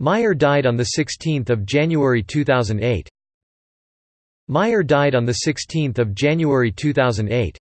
Meyer died on 16 January 2008. Meyer died on 16 January 2008.